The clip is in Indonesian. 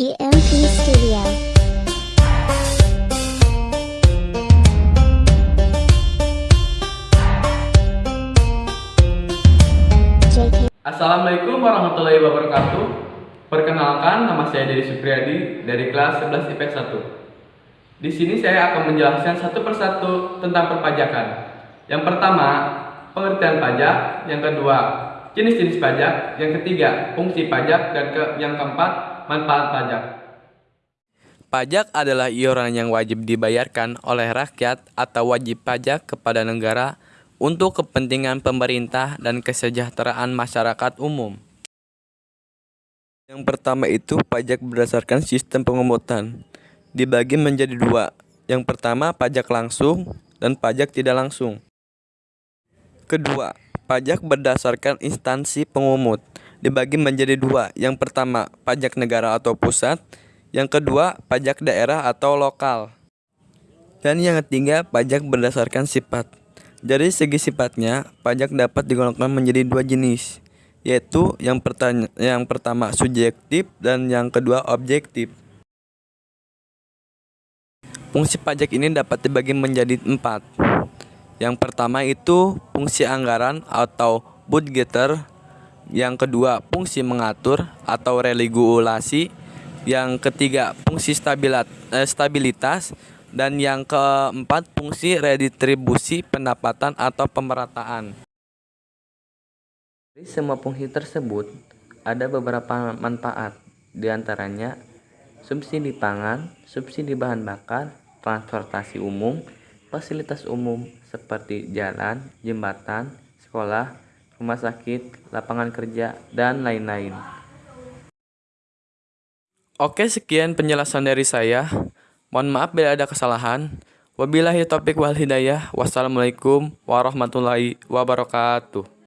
EMP Studio. Assalamualaikum warahmatullahi wabarakatuh. Perkenalkan, nama saya Dedi Supriyadi dari kelas 11 IPS 1. Di sini saya akan menjelaskan satu persatu tentang perpajakan. Yang pertama, pengertian pajak. Yang kedua, jenis-jenis pajak. Yang ketiga, fungsi pajak. Dan ke yang keempat, manfaat pajak. Pajak adalah iuran yang wajib dibayarkan oleh rakyat atau wajib pajak kepada negara untuk kepentingan pemerintah dan kesejahteraan masyarakat umum. Yang pertama itu pajak berdasarkan sistem pengumutan. Dibagi menjadi dua. Yang pertama pajak langsung dan pajak tidak langsung. Kedua, pajak berdasarkan instansi pengumut. Dibagi menjadi dua. Yang pertama pajak negara atau pusat. Yang kedua pajak daerah atau lokal. Dan yang ketiga, pajak berdasarkan sifat. Dari segi sifatnya, pajak dapat digolongkan menjadi dua jenis, yaitu yang, yang pertama subjektif dan yang kedua objektif. Fungsi pajak ini dapat dibagi menjadi empat. Yang pertama itu fungsi anggaran atau budgeter. Yang kedua fungsi mengatur atau regulasi. Yang ketiga fungsi eh, stabilitas dan yang keempat fungsi redistribusi pendapatan atau pemerataan. Dari semua fungsi tersebut ada beberapa manfaat, di antaranya subsidi pangan, subsidi bahan bakar, transportasi umum, fasilitas umum seperti jalan, jembatan, sekolah, rumah sakit, lapangan kerja, dan lain-lain. Oke, sekian penjelasan dari saya. Mohon maaf bila ada kesalahan. Wabillahi taufiq wal hidayah. Wassalamualaikum warahmatullahi wabarakatuh.